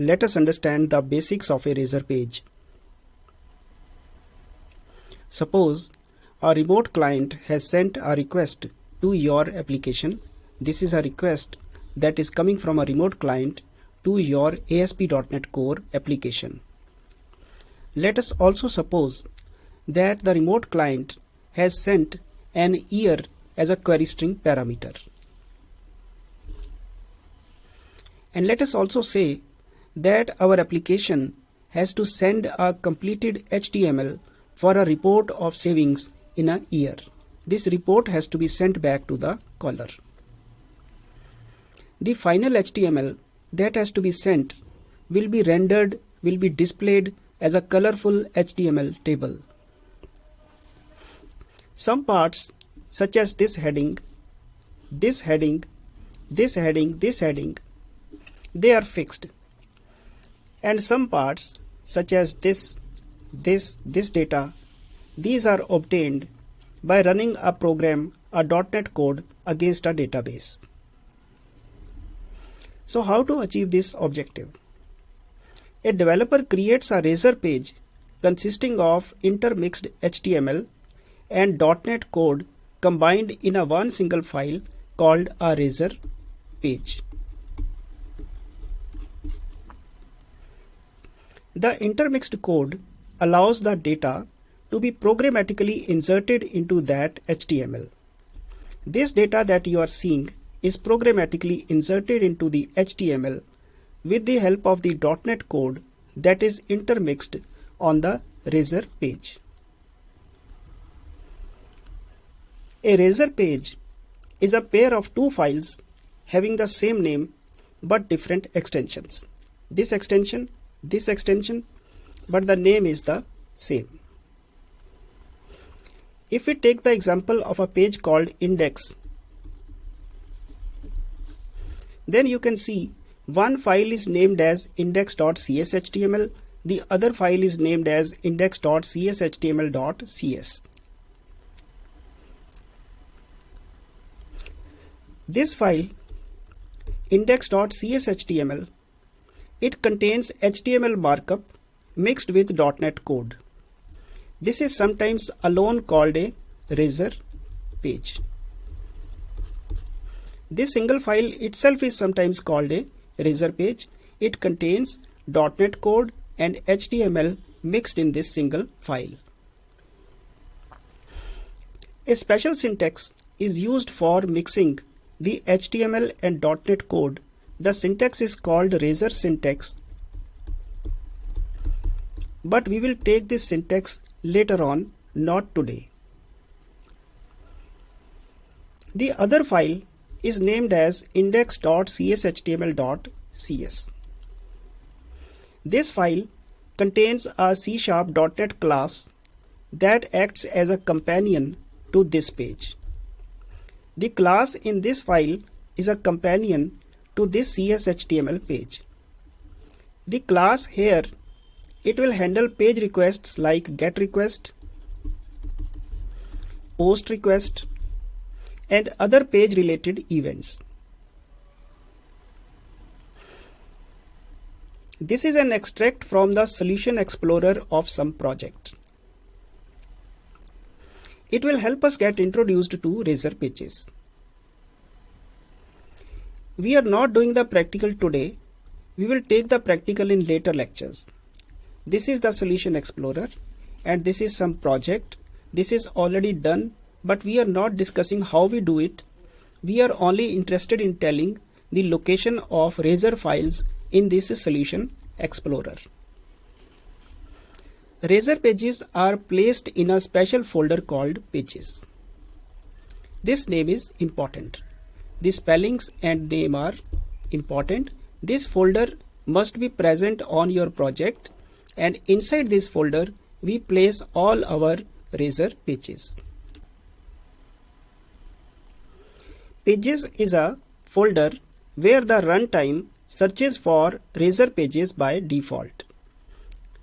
let us understand the basics of a Razor page. Suppose a remote client has sent a request to your application. This is a request that is coming from a remote client to your ASP.NET Core application. Let us also suppose that the remote client has sent an year as a query string parameter. And let us also say that our application has to send a completed HTML for a report of savings in a year. This report has to be sent back to the caller. The final HTML that has to be sent will be rendered, will be displayed as a colorful HTML table. Some parts such as this heading, this heading, this heading, this heading, they are fixed. And some parts such as this, this, this data, these are obtained by running a program, a .NET code against a database. So how to achieve this objective? A developer creates a Razor page consisting of intermixed HTML and .NET code combined in a one single file called a Razor page. The intermixed code allows the data to be programmatically inserted into that HTML. This data that you are seeing is programmatically inserted into the HTML with the help of the .NET code that is intermixed on the Razor page. A Razor page is a pair of two files having the same name but different extensions. This extension, this extension, but the name is the same. If we take the example of a page called index, then you can see one file is named as index.cshtml, the other file is named as index.cshtml.cs. This file index.cshtml it contains HTML markup mixed with .NET code. This is sometimes alone called a razor page. This single file itself is sometimes called a razor page. It contains .NET code and HTML mixed in this single file. A special syntax is used for mixing the HTML and .NET code. The syntax is called razor syntax. But we will take this syntax later on, not today. The other file is named as index.cshtml.cs. This file contains a C-sharp.NET class that acts as a companion to this page. The class in this file is a companion to this CSHTML page. The class here it will handle page requests like get request, post request, and other page related events. This is an extract from the Solution Explorer of some project. It will help us get introduced to Razor pages. We are not doing the practical today. We will take the practical in later lectures. This is the Solution Explorer and this is some project. This is already done but we are not discussing how we do it. We are only interested in telling the location of Razor files in this Solution Explorer. Razor pages are placed in a special folder called pages. This name is important. The spellings and name are important. This folder must be present on your project and inside this folder we place all our Razor pages. Pages is a folder where the runtime searches for Razor pages by default.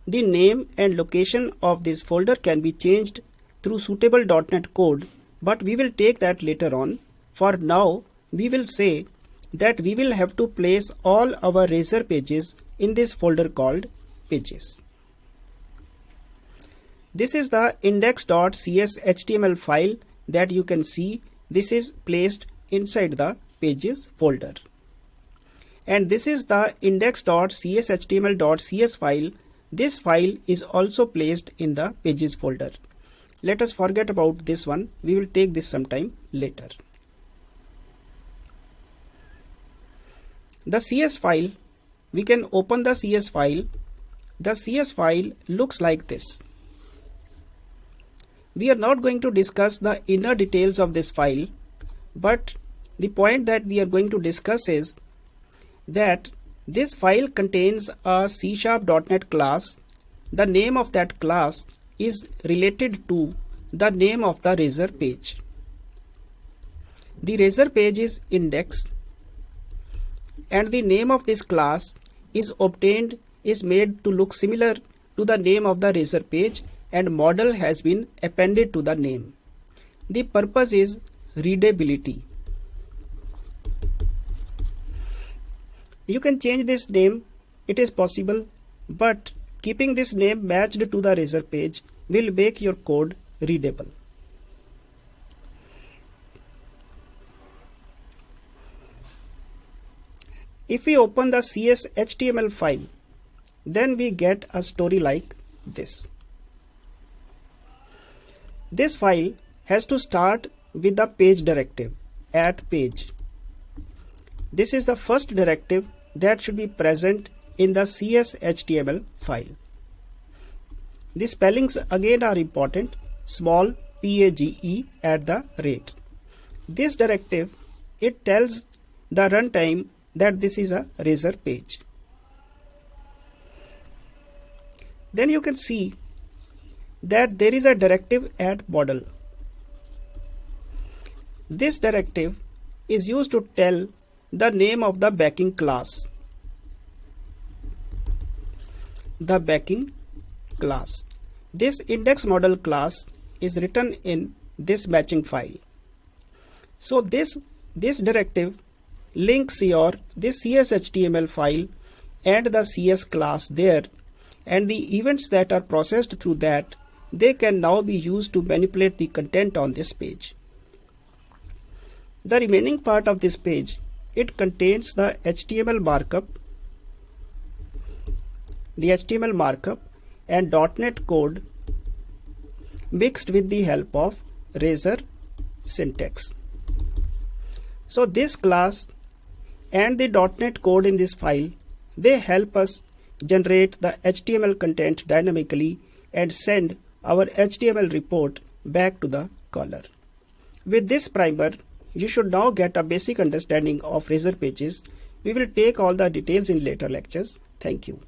The name and location of this folder can be changed through suitable .NET code but we will take that later on. For now we will say that we will have to place all our Razor pages in this folder called pages. This is the index.cs HTML file that you can see this is placed inside the pages folder. And this is the index.cshtml.cs file. This file is also placed in the pages folder. Let us forget about this one. We will take this sometime later. The CS file, we can open the CS file. The CS file looks like this. We are not going to discuss the inner details of this file, but the point that we are going to discuss is that this file contains a C Sharp.NET class. The name of that class is related to the name of the Razor page. The Razor page is indexed and the name of this class is obtained is made to look similar to the name of the Razor page and model has been appended to the name. The purpose is readability. You can change this name, it is possible, but keeping this name matched to the Razor page will make your code readable. If we open the CS HTML file, then we get a story like this. This file has to start with the page directive at page. This is the first directive that should be present in the CSHTML file. The spellings again are important small PAGE at the rate. This directive it tells the runtime that this is a razor page. Then you can see that there is a directive add model. This directive is used to tell the name of the backing class. The backing class. This index model class is written in this matching file. So this this directive links your this CSHTML file and the CS class there and the events that are processed through that they can now be used to manipulate the content on this page. The remaining part of this page, it contains the HTML markup, the HTML markup and .NET code mixed with the help of Razor syntax. So this class and the .NET code in this file, they help us generate the HTML content dynamically and send our HTML report back to the caller. With this primer, you should now get a basic understanding of Razor pages. We will take all the details in later lectures. Thank you.